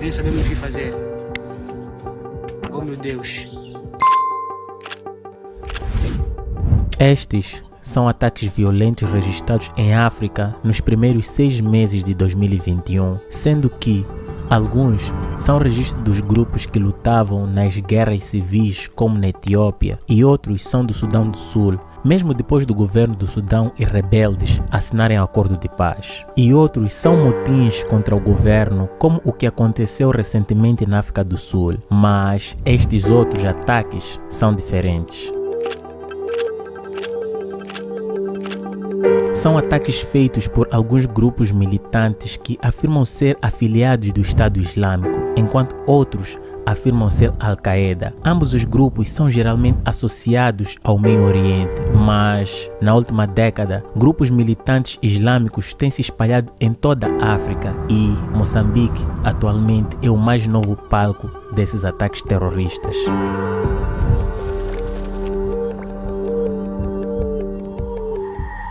Nem sabemos o que fazer. Oh meu Deus. Estes são ataques violentos registrados em África nos primeiros seis meses de 2021, sendo que alguns são registros dos grupos que lutavam nas guerras civis, como na Etiópia, e outros são do Sudão do Sul, mesmo depois do governo do Sudão e rebeldes assinarem acordo de paz. E outros são motins contra o governo, como o que aconteceu recentemente na África do Sul, mas estes outros ataques são diferentes. São ataques feitos por alguns grupos militantes que afirmam ser afiliados do Estado Islâmico, enquanto outros afirmam ser Al-Qaeda. Ambos os grupos são geralmente associados ao Meio Oriente, mas na última década, grupos militantes islâmicos têm se espalhado em toda a África e Moçambique atualmente é o mais novo palco desses ataques terroristas.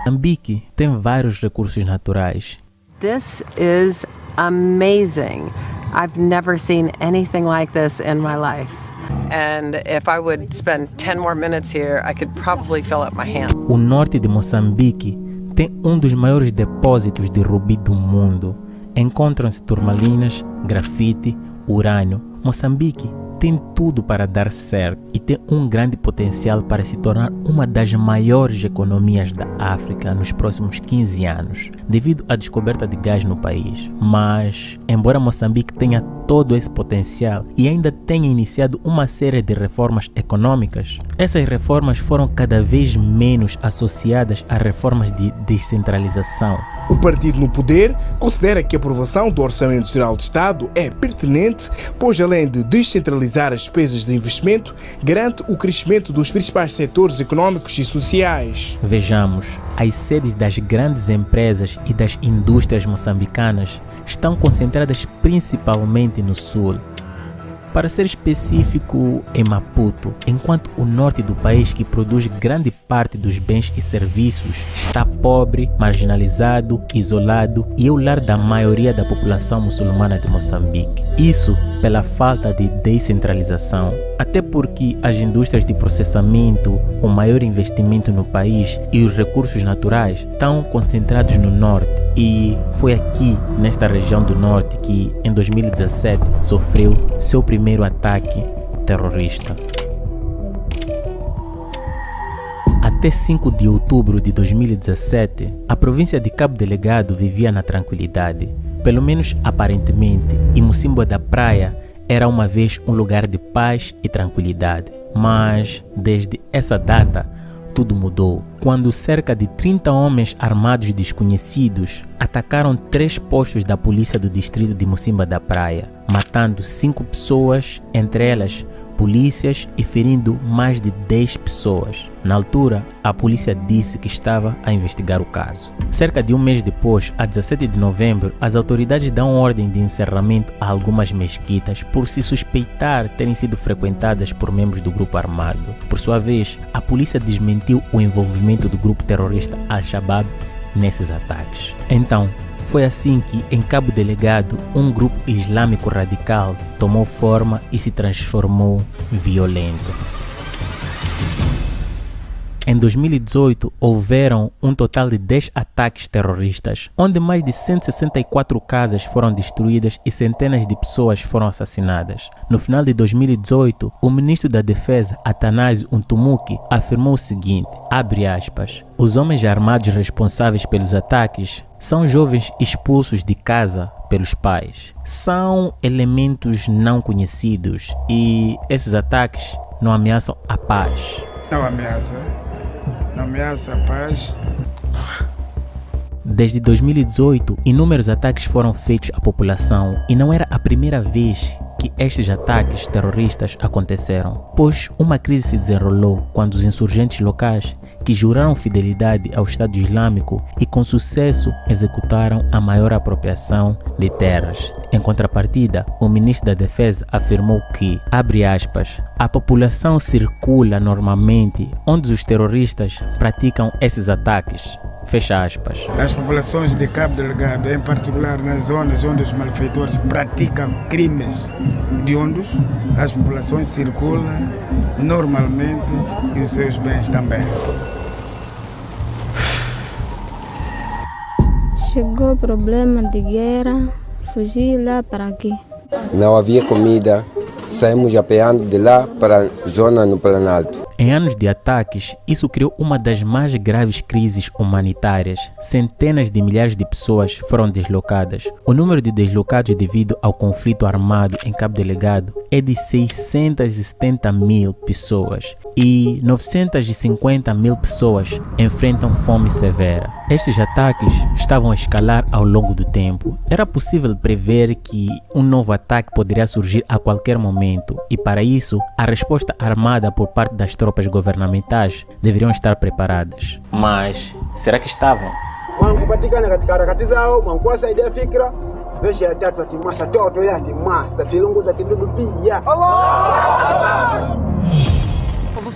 Moçambique tem vários recursos naturais. This is amazing. I've never seen anything like this in my life. And if I would spend 10 more minutes here, I could probably fill up my hand. O norte de Moçambique tem um dos maiores depósitos de rubi do mundo. Encontram-se turmalinas, grafite, urânio. Moçambique tem tudo para dar certo e tem um grande potencial para se tornar uma das maiores economias da África nos próximos 15 anos, devido à descoberta de gás no país. Mas, embora Moçambique tenha todo esse potencial e ainda tenha iniciado uma série de reformas econômicas, essas reformas foram cada vez menos associadas a reformas de descentralização. O partido no poder considera que a aprovação do Orçamento Geral do Estado é pertinente, pois além de descentralizar as despesas de investimento, garante o crescimento dos principais setores econômicos e sociais. Vejamos, as sedes das grandes empresas e das indústrias moçambicanas estão concentradas principalmente no sul. Para ser específico, em Maputo, enquanto o norte do país, que produz grande parte dos bens e serviços, está pobre, marginalizado, isolado e é o lar da maioria da população muçulmana de Moçambique. Isso pela falta de descentralização, até porque as indústrias de processamento, o maior investimento no país e os recursos naturais estão concentrados no norte. E foi aqui, nesta região do norte, que em 2017 sofreu seu primeiro ataque terrorista. Até 5 de outubro de 2017, a província de Cabo Delegado vivia na tranquilidade, pelo menos aparentemente, e da Praia era uma vez um lugar de paz e tranquilidade. Mas, desde essa data, tudo mudou. Quando cerca de 30 homens armados desconhecidos atacaram três postos da polícia do distrito de Mocimba da Praia, matando cinco pessoas, entre elas polícias e ferindo mais de 10 pessoas. Na altura, a polícia disse que estava a investigar o caso. Cerca de um mês depois, a 17 de novembro, as autoridades dão ordem de encerramento a algumas mesquitas por se suspeitar terem sido frequentadas por membros do grupo armado. Por sua vez, a polícia desmentiu o envolvimento do grupo terrorista Al-Shabaab nesses ataques. Então, foi assim que, em Cabo Delegado, um grupo islâmico radical tomou forma e se transformou violento. Em 2018, houveram um total de 10 ataques terroristas, onde mais de 164 casas foram destruídas e centenas de pessoas foram assassinadas. No final de 2018, o ministro da Defesa, Atanásio Untumuki, afirmou o seguinte, aspas, os homens armados responsáveis pelos ataques são jovens expulsos de casa pelos pais. São elementos não conhecidos e esses ataques não ameaçam a paz. Não ameaça ameaça a paz. Desde 2018, inúmeros ataques foram feitos à população e não era a primeira vez que estes ataques terroristas aconteceram, pois uma crise se desenrolou quando os insurgentes locais que juraram fidelidade ao Estado Islâmico e com sucesso executaram a maior apropriação de terras. Em contrapartida, o ministro da Defesa afirmou que, abre aspas, a população circula normalmente onde os terroristas praticam esses ataques. Fecha aspas. As populações de Cabo Delgado, em particular nas zonas onde os malfeitores praticam crimes hediondos, as populações circulam normalmente e os seus bens também. Chegou o problema de guerra, fugi lá para aqui. Não havia comida, saímos apeando de lá para a zona no Planalto. Em anos de ataques, isso criou uma das mais graves crises humanitárias. Centenas de milhares de pessoas foram deslocadas. O número de deslocados devido ao conflito armado em Cabo Delegado é de 670 mil pessoas e 950 mil pessoas enfrentam fome severa. Estes ataques estavam a escalar ao longo do tempo. Era possível prever que um novo ataque poderia surgir a qualquer momento e para isso a resposta armada por parte das tropas governamentais deveriam estar preparadas. Mas será que estavam?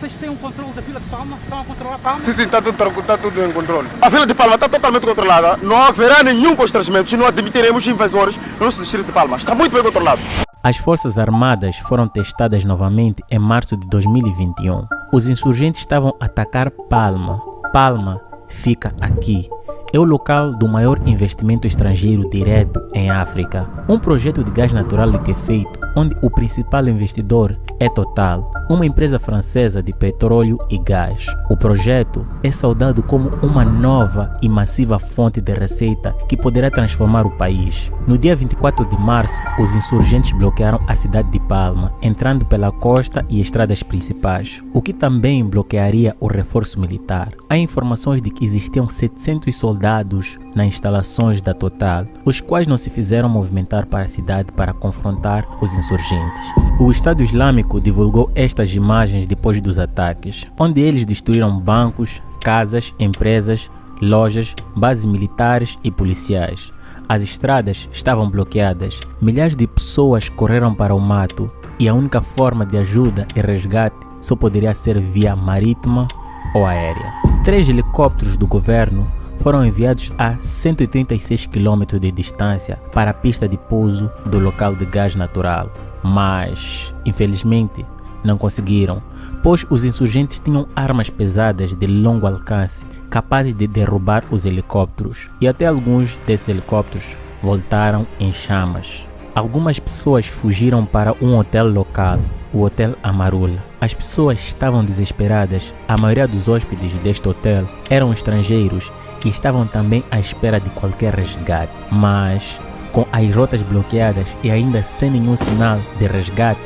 Vocês têm um controle da fila de Palma? Estão a controlar Palma? Sim, sim, está tudo, está tudo em controle. A fila de Palma está totalmente controlada. Não haverá nenhum constrangimento e não admitiremos invasores no nosso distrito de Palma. Está muito bem controlado. As Forças Armadas foram testadas novamente em março de 2021. Os insurgentes estavam a atacar Palma. Palma fica aqui. É o local do maior investimento estrangeiro direto em África. Um projeto de gás natural liquefeito, onde o principal investidor é Total, uma empresa francesa de petróleo e gás. O projeto é saudado como uma nova e massiva fonte de receita que poderá transformar o país. No dia 24 de março, os insurgentes bloquearam a cidade de Palma, entrando pela costa e estradas principais, o que também bloquearia o reforço militar. Há informações de que existiam 700 soldados nas instalações da Total, os quais não se fizeram movimentar para a cidade para confrontar os insurgentes. O Estado Islâmico divulgou estas imagens depois dos ataques, onde eles destruíram bancos, casas, empresas, lojas, bases militares e policiais. As estradas estavam bloqueadas, milhares de pessoas correram para o mato e a única forma de ajuda e resgate só poderia ser via marítima ou aérea. Três helicópteros do governo foram enviados a 136 km de distância para a pista de pouso do local de gás natural, mas infelizmente não conseguiram, pois os insurgentes tinham armas pesadas de longo alcance capazes de derrubar os helicópteros e até alguns desses helicópteros voltaram em chamas. Algumas pessoas fugiram para um hotel local, o Hotel Amarula. As pessoas estavam desesperadas. A maioria dos hóspedes deste hotel eram estrangeiros e estavam também à espera de qualquer resgate. Mas, com as rotas bloqueadas e ainda sem nenhum sinal de resgate,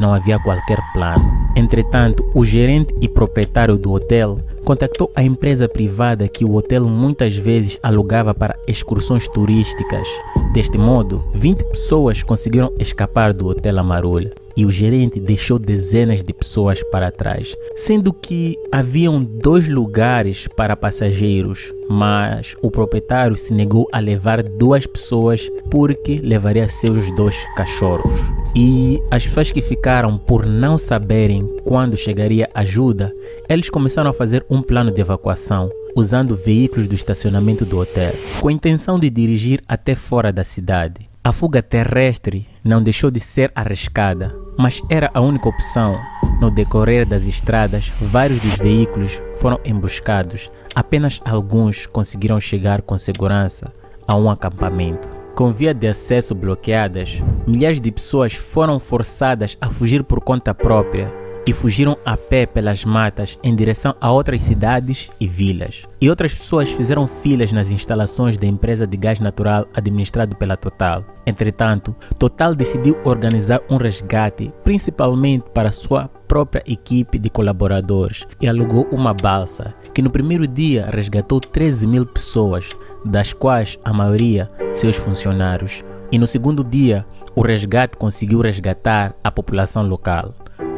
não havia qualquer plano. Entretanto, o gerente e proprietário do hotel contactou a empresa privada que o hotel muitas vezes alugava para excursões turísticas. Deste modo, 20 pessoas conseguiram escapar do Hotel Amarulha e o gerente deixou dezenas de pessoas para trás, sendo que haviam dois lugares para passageiros, mas o proprietário se negou a levar duas pessoas porque levaria seus dois cachorros. E as pessoas que ficaram por não saberem quando chegaria ajuda, eles começaram a fazer um plano de evacuação usando veículos do estacionamento do hotel, com a intenção de dirigir até fora da cidade. A fuga terrestre não deixou de ser arriscada, mas era a única opção. No decorrer das estradas, vários dos veículos foram emboscados. Apenas alguns conseguiram chegar com segurança a um acampamento. Com via de acesso bloqueadas, milhares de pessoas foram forçadas a fugir por conta própria e fugiram a pé pelas matas em direção a outras cidades e vilas. E outras pessoas fizeram filas nas instalações da empresa de gás natural administrado pela Total. Entretanto, Total decidiu organizar um resgate, principalmente para sua própria equipe de colaboradores, e alugou uma balsa, que no primeiro dia resgatou 13 mil pessoas, das quais a maioria seus funcionários. E no segundo dia, o resgate conseguiu resgatar a população local.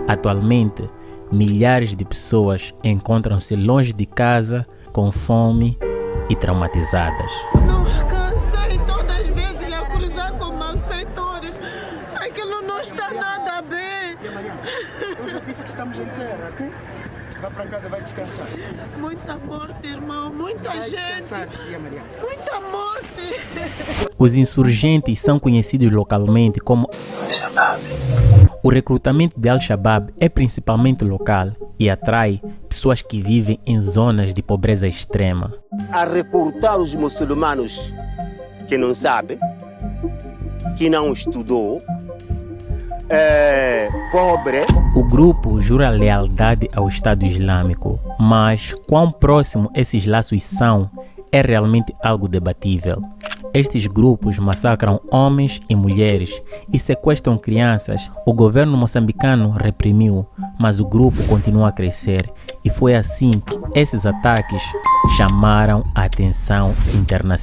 Atualmente, milhares de pessoas encontram-se longe de casa, com fome e traumatizadas. Vá para casa, vai descansar. Muita morte, irmão. Muita gente. Muita morte. Os insurgentes são conhecidos localmente como Al-Shabaab. O recrutamento de Al-Shabaab é principalmente local e atrai pessoas que vivem em zonas de pobreza extrema. A recrutar os muçulmanos que não sabem, que não estudou, é pobre. O grupo jura lealdade ao Estado Islâmico, mas quão próximo esses laços são é realmente algo debatível. Estes grupos massacram homens e mulheres e sequestram crianças. O governo moçambicano reprimiu, mas o grupo continua a crescer e foi assim que esses ataques chamaram a atenção internacional.